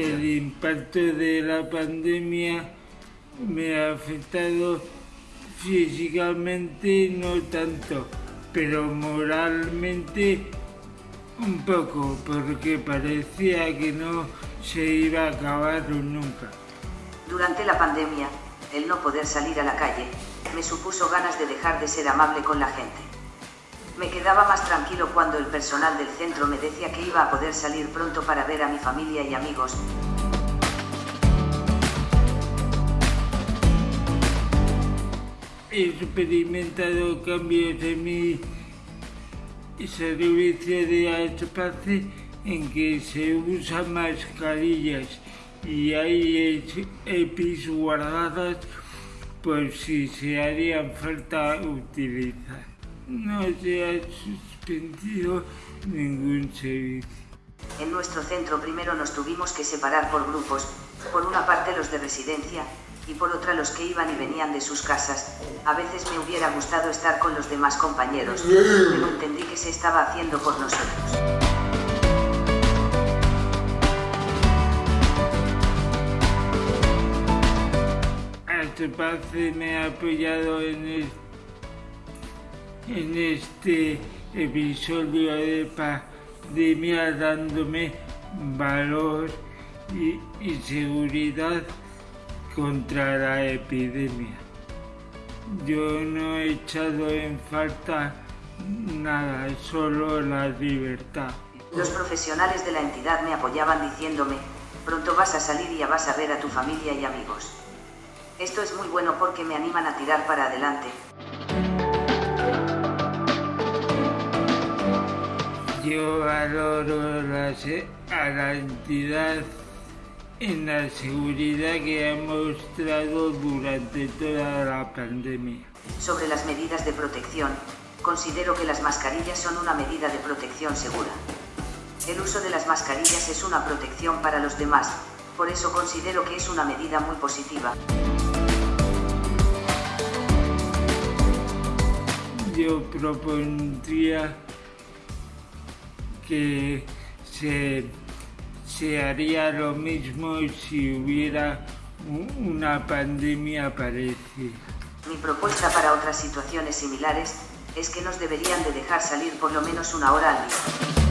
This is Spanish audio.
impacto de la pandemia me ha afectado físicamente no tanto, pero moralmente un poco, porque parecía que no se iba a acabar nunca. Durante la pandemia, el no poder salir a la calle, me supuso ganas de dejar de ser amable con la gente. Me quedaba más tranquilo cuando el personal del centro me decía que iba a poder salir pronto para ver a mi familia y amigos. He experimentado cambios en mi servicio de espacio en que se usan mascarillas y hay EPIs guardadas por si se harían falta utilizar. No se ha suspendido ningún servicio. En nuestro centro primero nos tuvimos que separar por grupos, por una parte los de residencia, y por otra los que iban y venían de sus casas. A veces me hubiera gustado estar con los demás compañeros, pero entendí que se estaba haciendo por nosotros. Este me ha apoyado en, en este episodio de pandemia dándome valor y, seguridad contra la epidemia. Yo no he echado en falta nada, solo la libertad. Los profesionales de la entidad me apoyaban diciéndome, pronto vas a salir y ya vas a ver a tu familia y amigos. Esto es muy bueno porque me animan a tirar para adelante. Yo valoro a la entidad en la seguridad que ha mostrado durante toda la pandemia. Sobre las medidas de protección, considero que las mascarillas son una medida de protección segura. El uso de las mascarillas es una protección para los demás, por eso considero que es una medida muy positiva. Yo propondría que se, se haría lo mismo si hubiera una pandemia parecida. Mi propuesta para otras situaciones similares es que nos deberían de dejar salir por lo menos una hora al día.